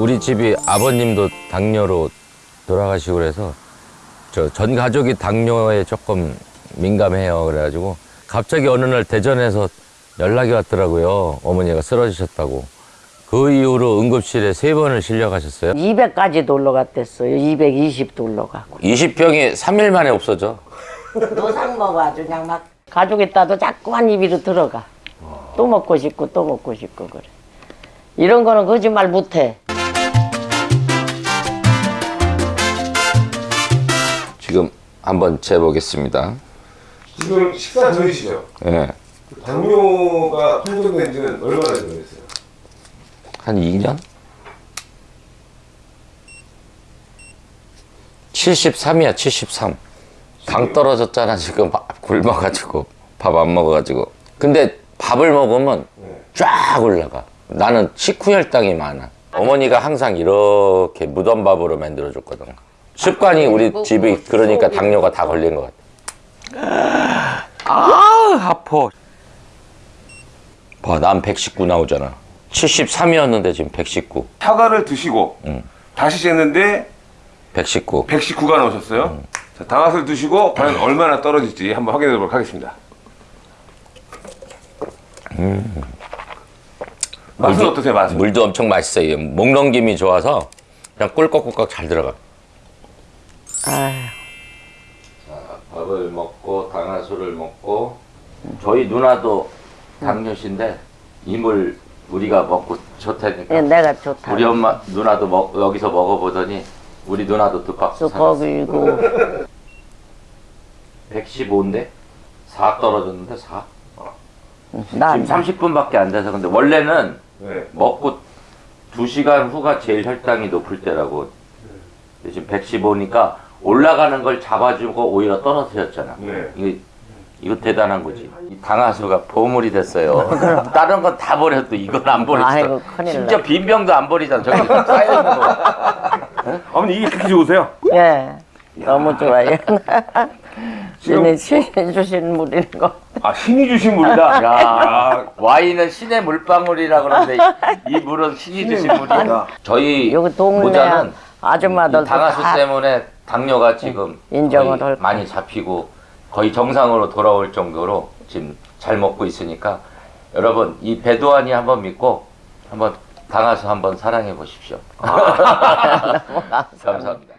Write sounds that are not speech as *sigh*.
우리 집이 아버님도 당뇨로 돌아가시고 그래서 저 전 가족이 당뇨에 조금 민감해요. 그래가지고 갑자기 어느 날 대전에서 연락이 왔더라고요. 어머니가 쓰러지셨다고. 그 이후로 응급실에 세 번을 실려 가셨어요. 200까지도 올라갔댔어요. 220도 올라가고. 20병이 3일 만에 없어져. 노상 먹어 아주 그냥 막 가족 있다도 자꾸 한 입으로 들어가. 또 먹고 싶고 또 먹고 싶고 그래. 이런 거는 거짓말 못해. 한번 재보겠습니다. 지금 식사 전이시죠? 예. 당뇨가 판정된 지는 얼마나 됐어요? 한 2년? 73이야, 73. 당 떨어졌잖아, 지금. 밥 굶어가지고. 밥 안 먹어가지고. 근데 밥을 먹으면 쫙 올라가. 나는 식후혈당이 많아. 어머니가 항상 이렇게 무덤밥으로 만들어 줬거든. 습관이 우리 집이 그러니까 당뇨가 다 걸린 것 같아. 아, 아파. 봐, 난 119 나오잖아. 73이었는데 지금 119. 사과를 드시고 응. 다시 쟀는데 119. 119가 나오셨어요. 자, 당화를 드시고 과연 얼마나 떨어질지 한번 확인해 보도록 하겠습니다. 맛은 어떠세요? 맛은? 물도 엄청 맛있어요. 목 넘김이 좋아서 그냥 꿀꺽꿀꺽 잘 들어가. 아휴. 밥을 먹고 당화수를 먹고 저희 누나도 당뇨신데 이물 우리가 먹고 좋다니까. 예, 내가 좋다. 우리 엄마 누나도 먹, 여기서 먹어보더니 우리 누나도 두 박스 쑥 거기고. 115인데 4 떨어졌는데 4 나 지금 30분밖에 안 돼서 근데 원래는 네. 먹고 2시간 후가 제일 혈당이 높을 때라고. 근데 지금 115니까 올라가는 걸 잡아주고 오히려 떨어뜨렸잖아 네. 이거, 이거 대단한 거지 이 당하수가 보물이 됐어요 *laughs* 다른 건 다 버려도 이건 안 버렸어 아이고, 큰일 심지어 나. 빈병도 안 버리잖아 저기 쌓여 있는 거 어머니 이게 그렇게 좋으세요? 예. 너무 좋아요. *laughs* 신이 신이 주신 물인 거. 아 신이 주신 물이다. 야 와인은 신의 물방울이라 그러는데 이 물은 신이 주신 물이야 저희 여기 동네 모자는 아줌마들도 이 당하수 다 때문에 당뇨가 지금 인정을 할 거야. 많이 잡히고 거의 정상으로 돌아올 정도로 지금 잘 먹고 있으니까 여러분 이 배도안이 한번 믿고 한번 당하수 한번 사랑해 보십시오. *laughs* 감사합니다.